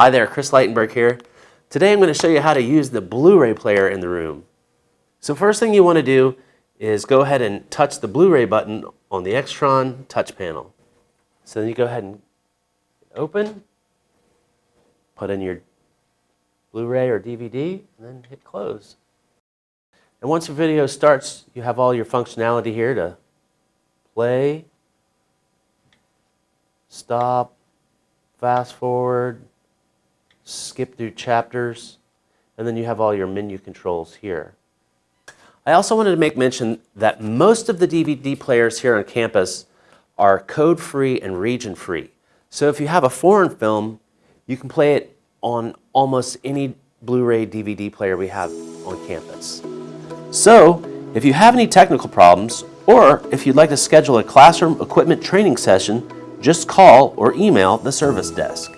Hi there, Chris Leitenberg here. Today I'm going to show you how to use the Blu-ray player in the room. So first thing you want to do is go ahead and touch the Blu-ray button on the Extron touch panel. So then you go ahead and open, put in your Blu-ray or DVD, and then hit close. And once the video starts, you have all your functionality here to play, stop, fast forward, skip through chapters, and then you have all your menu controls here. I also wanted to make mention that most of the DVD players here on campus are code-free and region-free. So if you have a foreign film, you can play it on almost any Blu-ray DVD player we have on campus. So if you have any technical problems, or if you'd like to schedule a classroom equipment training session, just call or email the service desk.